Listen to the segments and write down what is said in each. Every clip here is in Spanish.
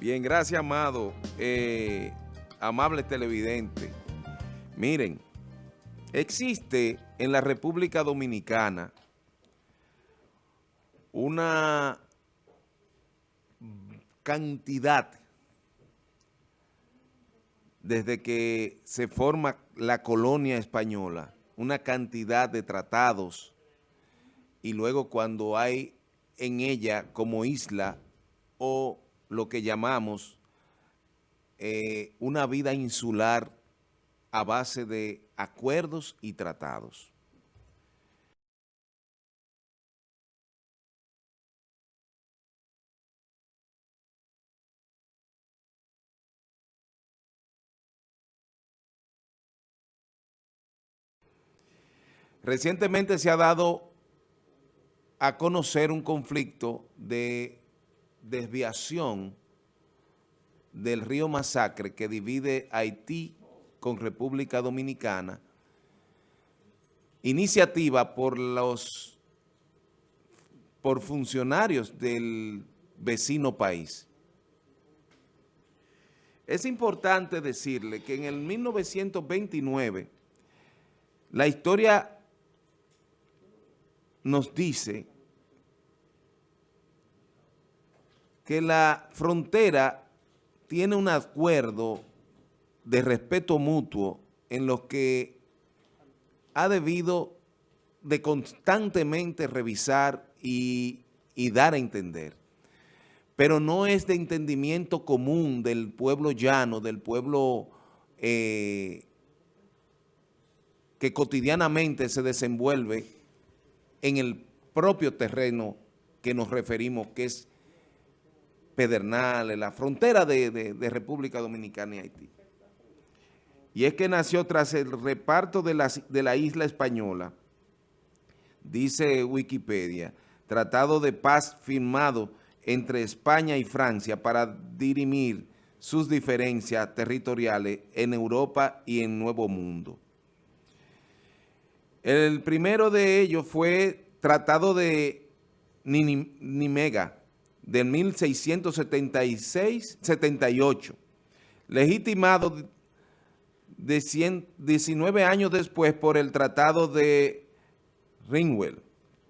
Bien, gracias, amado. Eh, amable televidente. Miren, existe en la República Dominicana una cantidad desde que se forma la colonia española, una cantidad de tratados y luego cuando hay en ella como isla o lo que llamamos eh, una vida insular a base de acuerdos y tratados. Recientemente se ha dado a conocer un conflicto de desviación del río Masacre que divide Haití con República Dominicana, iniciativa por los por funcionarios del vecino país. Es importante decirle que en el 1929 la historia nos dice que la frontera tiene un acuerdo de respeto mutuo en lo que ha debido de constantemente revisar y, dar a entender. Pero no es de entendimiento común del pueblo llano, del pueblo eh, que cotidianamente se desenvuelve en el propio terreno que nos referimos, que es Pedernales, la frontera de, República Dominicana y Haití. Y es que nació tras el reparto de la, isla española, dice Wikipedia, tratado de paz firmado entre España y Francia para dirimir sus diferencias territoriales en Europa y en Nuevo Mundo. El primero de ellos fue Tratado de Nimega, de 1676-78, legitimado de 19 años después por el Tratado de Ringwell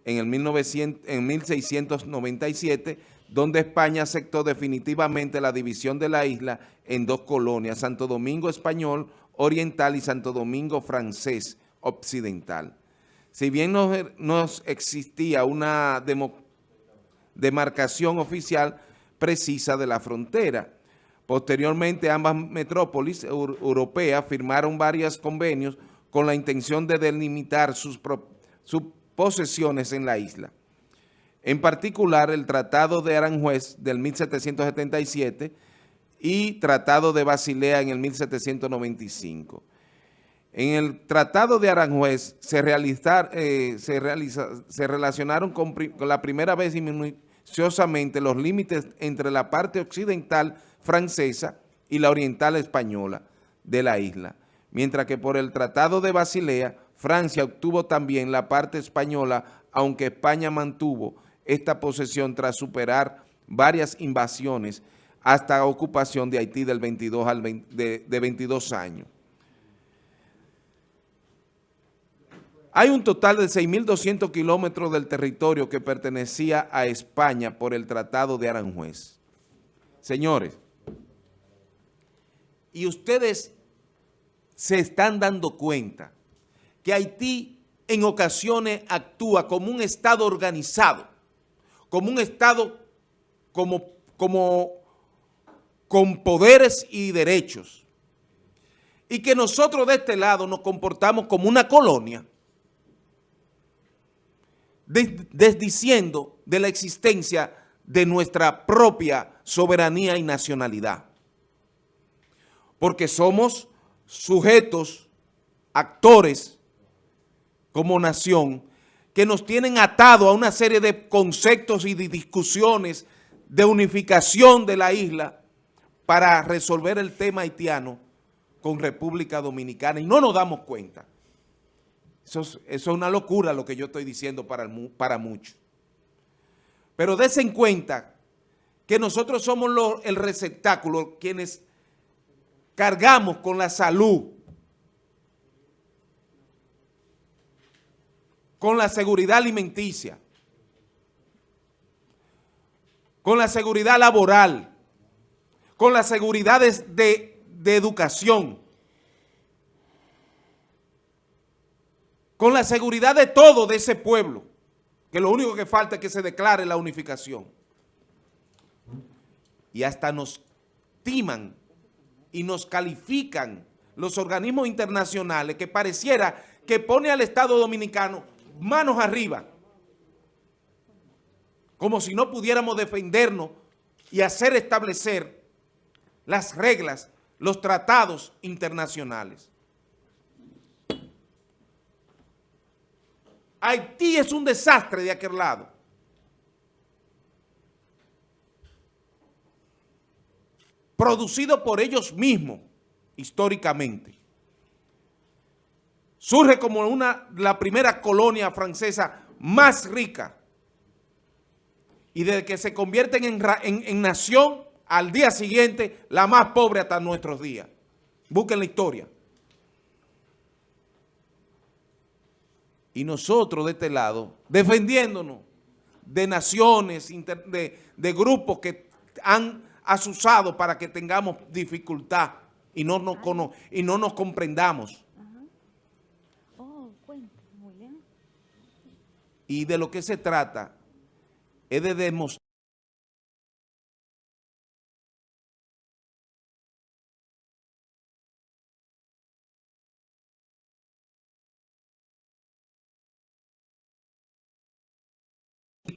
en, el 1900, en 1697, donde España aceptó definitivamente la división de la isla en dos colonias, Santo Domingo Español Oriental y Santo Domingo Francés Occidental. Si bien no, no existía una democracia, demarcación oficial precisa de la frontera. Posteriormente, ambas metrópolis europeas firmaron varios convenios con la intención de delimitar sus, posesiones en la isla. En particular, el Tratado de Aranjuez del 1777 y Tratado de Basilea en el 1795. En el Tratado de Aranjuez se, eh, relacionaron con, con, la primera vez los límites entre la parte occidental francesa y la oriental española de la isla, mientras que por el Tratado de Basilea, Francia obtuvo también la parte española, aunque España mantuvo esta posesión tras superar varias invasiones hasta la ocupación de Haití del 22 al de 22 años. Hay un total de 6.200 kilómetros del territorio que pertenecía a España por el Tratado de Aranjuez. Señores, y ustedes se están dando cuenta que Haití en ocasiones actúa como un Estado organizado, como un Estado como, como, con poderes y derechos, y que nosotros de este lado nos comportamos como una colonia, desdiciendo de la existencia de nuestra propia soberanía y nacionalidad. Porque somos sujetos, actores como nación, que nos tienen atado a una serie de conceptos y de discusiones de unificación de la isla para resolver el tema haitiano con República Dominicana y no nos damos cuenta. Eso es, una locura lo que yo estoy diciendo para, para muchos. Pero desen cuenta que nosotros somos el receptáculo, quienes cargamos con la salud, con la seguridad alimenticia, con la seguridad laboral, con la seguridad de, de educación, con la seguridad de todo de ese pueblo, que lo único que falta es que se declare la unificación y hasta nos timan y nos califican los organismos internacionales que pareciera que pone al Estado Dominicano manos arriba, como si no pudiéramos defendernos y hacer establecer las reglas, los tratados internacionales. Haití es un desastre de aquel lado. producido por ellos mismos históricamente. Surge como una, la primera colonia francesa más rica y desde que se convierten en, en nación, al día siguiente, la más pobre hasta nuestros días. Busquen la historia. Y nosotros de este lado, defendiéndonos de naciones, de, de grupos que han asusado para que tengamos dificultad y no nos, y no nos comprendamos. Oh, y de lo que se trata es de demostrar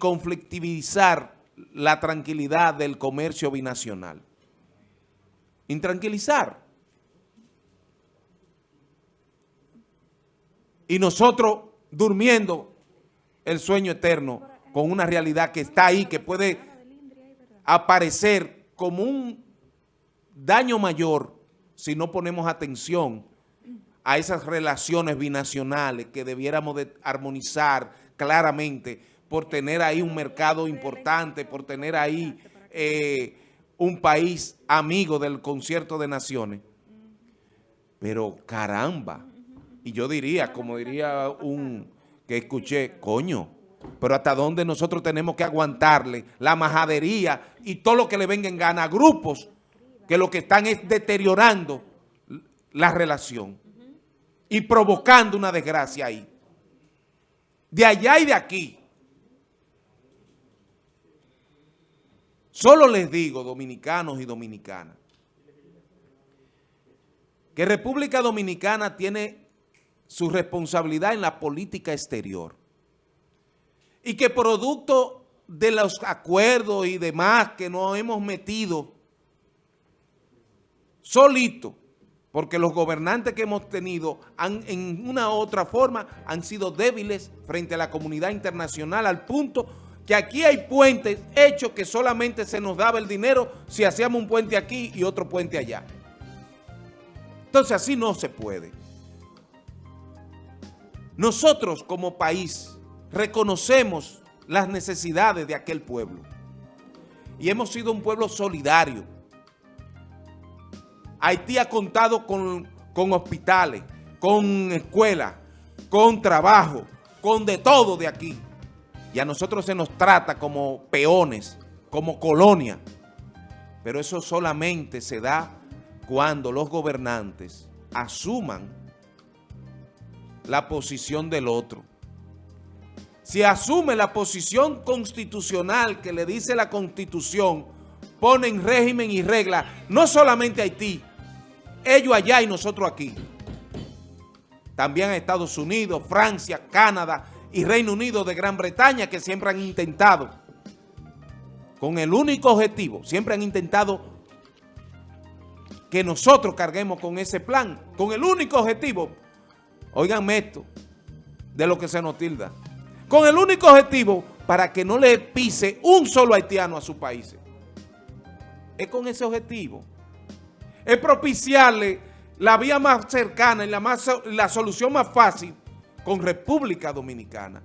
conflictivizar la tranquilidad del comercio binacional. Intranquilizar. Y nosotros durmiendo el sueño eterno con una realidad que está ahí, que puede aparecer como un daño mayor si no ponemos atención a esas relaciones binacionales que debiéramos de armonizar claramente por tener ahí un mercado importante, por tener ahí eh, un país amigo del concierto de naciones. Pero caramba, y yo diría, como diría un que escuché, coño, pero hasta dónde nosotros tenemos que aguantarle la majadería y todo lo que le venga en gana a grupos que lo que están es deteriorando la relación y provocando una desgracia ahí. De allá y de aquí. Solo les digo, dominicanos y dominicanas, que República Dominicana tiene su responsabilidad en la política exterior y que producto de los acuerdos y demás que nos hemos metido solito, porque los gobernantes que hemos tenido han, en una u otra forma han sido débiles frente a la comunidad internacional al punto que aquí hay puentes hechos que solamente se nos daba el dinero si hacíamos un puente aquí y otro puente allá. Entonces así no se puede. Nosotros como país reconocemos las necesidades de aquel pueblo y hemos sido un pueblo solidario. Haití ha contado con, con hospitales, con escuelas, con trabajo, con de todo de aquí y a nosotros se nos trata como peones, como colonia. Pero eso solamente se da cuando los gobernantes asuman la posición del otro. Si asume la posición constitucional que le dice la Constitución, ponen régimen y regla, no solamente Haití, ellos allá y nosotros aquí. También Estados Unidos, Francia, Canadá, y Reino Unido de Gran Bretaña que siempre han intentado, con el único objetivo, siempre han intentado que nosotros carguemos con ese plan, con el único objetivo, oiganme esto, de lo que se nos tilda, con el único objetivo para que no le pise un solo haitiano a sus países. Es con ese objetivo. Es propiciarle la vía más cercana y la, más, la solución más fácil con República Dominicana.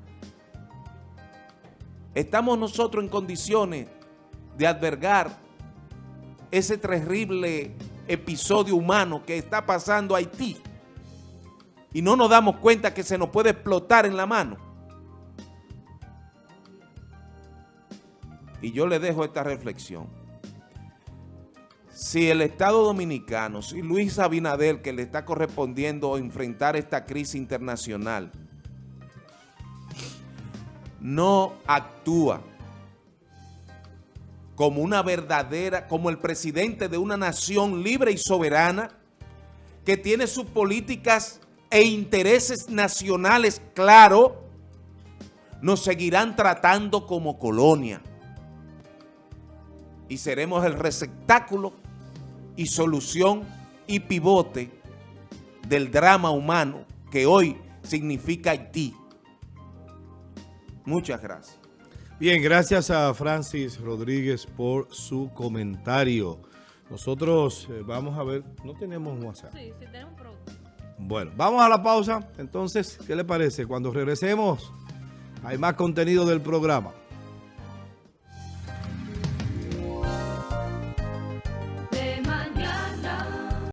Estamos nosotros en condiciones de albergar ese terrible episodio humano que está pasando Haití y no nos damos cuenta que se nos puede explotar en la mano. Y yo le dejo esta reflexión. Si el Estado Dominicano, si Luis Abinader, que le está correspondiendo enfrentar esta crisis internacional, no actúa como una verdadera, como el presidente de una nación libre y soberana, que tiene sus políticas e intereses nacionales claros, nos seguirán tratando como colonia. Y seremos el receptáculo y solución y pivote del drama humano que hoy significa Haití. Muchas gracias. Bien, gracias a Francis Rodríguez por su comentario. Nosotros eh, vamos a ver, no tenemos WhatsApp. Sí, sí tenemos Bueno, vamos a la pausa. Entonces, ¿qué le parece? Cuando regresemos, hay más contenido del programa.